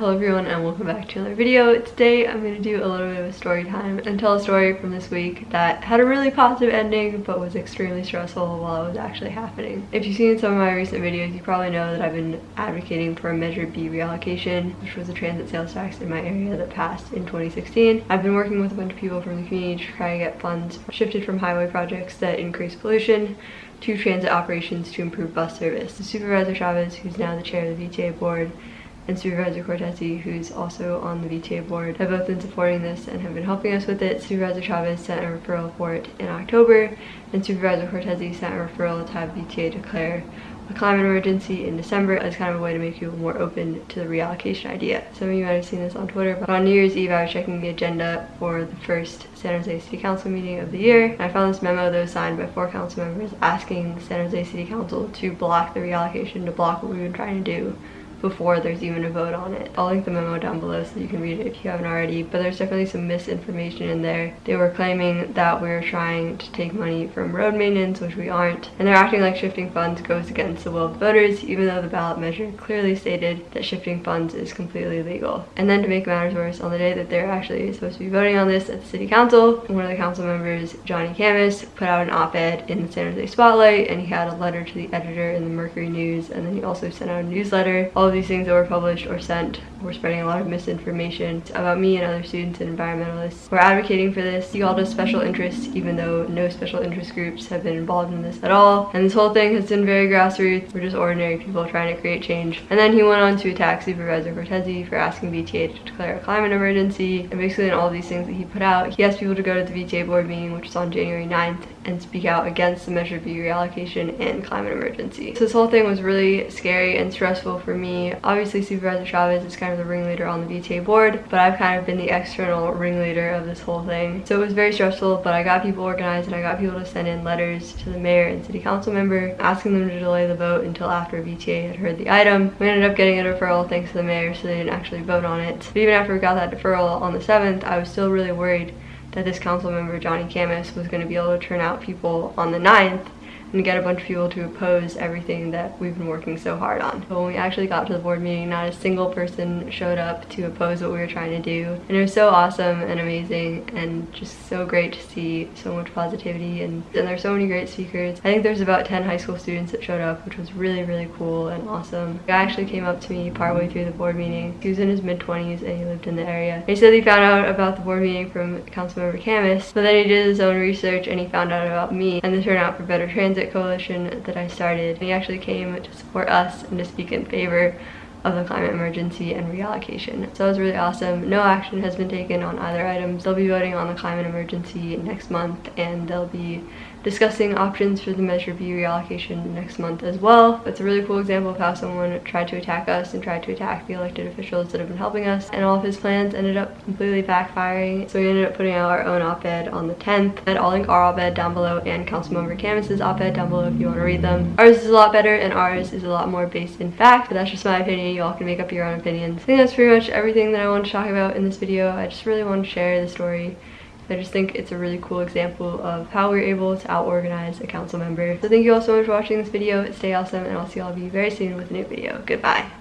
Hello everyone and welcome back to another video. Today I'm going to do a little bit of a story time and tell a story from this week that had a really positive ending but was extremely stressful while it was actually happening. If you've seen some of my recent videos you probably know that I've been advocating for a Measure B reallocation which was a transit sales tax in my area that passed in 2016. I've been working with a bunch of people from the community to try to get funds shifted from highway projects that increase pollution to transit operations to improve bus service. The Supervisor Chavez, who's now the chair of the VTA board, and Supervisor Cortese, who's also on the VTA board, have both been supporting this and have been helping us with it. Supervisor Chavez sent a referral for it in October, and Supervisor Cortese sent a referral to have VTA declare a climate emergency in December as kind of a way to make people more open to the reallocation idea. Some of you might have seen this on Twitter, but on New Year's Eve I was checking the agenda for the first San Jose City Council meeting of the year, and I found this memo that was signed by four council members asking the San Jose City Council to block the reallocation, to block what we've been trying to do before there's even a vote on it. I'll link the memo down below so you can read it if you haven't already, but there's definitely some misinformation in there. They were claiming that we are trying to take money from road maintenance, which we aren't, and they're acting like shifting funds goes against the will of voters, even though the ballot measure clearly stated that shifting funds is completely legal. And then to make matters worse, on the day that they're actually supposed to be voting on this at the city council, one of the council members, Johnny Khamis, put out an op-ed in the San Jose Spotlight, and he had a letter to the editor in the Mercury News, and then he also sent out a newsletter. All of these things that were published or sent were spreading a lot of misinformation about me and other students and environmentalists. We're advocating for this. He called us special interests even though no special interest groups have been involved in this at all. And this whole thing has been very grassroots. We're just ordinary people trying to create change. And then he went on to attack Supervisor Cortese for asking VTA to declare a climate emergency. And basically in all these things that he put out, he asked people to go to the VTA board meeting, which was on January 9th, and speak out against the Measure B reallocation and climate emergency. So this whole thing was really scary and stressful for me. Obviously Supervisor Chavez is kind of the ringleader on the VTA board, but I've kind of been the external ringleader of this whole thing. So it was very stressful, but I got people organized and I got people to send in letters to the mayor and city council member asking them to delay the vote until after VTA had heard the item. We ended up getting a deferral thanks to the mayor so they didn't actually vote on it. But even after we got that deferral on the 7th, I was still really worried that this council member, Johnny Khamis, was going to be able to turn out people on the 9th and get a bunch of people to oppose everything that we've been working so hard on. But when we actually got to the board meeting, not a single person showed up to oppose what we were trying to do. And it was so awesome and amazing and just so great to see so much positivity and, and there's so many great speakers. I think there's about 10 high school students that showed up, which was really, really cool and awesome. A guy actually came up to me partway through the board meeting. He was in his mid-20s and he lived in the area. He said he found out about the board meeting from Councilmember Khamis, but then he did his own research and he found out about me and the Turnout for Better Transit Coalition that I started. He actually came to support us and to speak in favor of the climate emergency and reallocation. So it was really awesome. No action has been taken on either items. They'll be voting on the climate emergency next month and they'll be discussing options for the Measure B reallocation next month as well. That's a really cool example of how someone tried to attack us and tried to attack the elected officials that have been helping us and all of his plans ended up completely backfiring. So we ended up putting out our own op-ed on the 10th and I'll link our op-ed down below and Councilmember Khamis's op-ed down below if you want to read them. Ours is a lot better and ours is a lot more based in fact, but that's just my opinion. You all can make up your own opinions. I think that's pretty much everything that I want to talk about in this video. I just really want to share the story I just think it's a really cool example of how we're able to out-organize a council member. So thank you all so much for watching this video. Stay awesome and I'll see all of you very soon with a new video. Goodbye.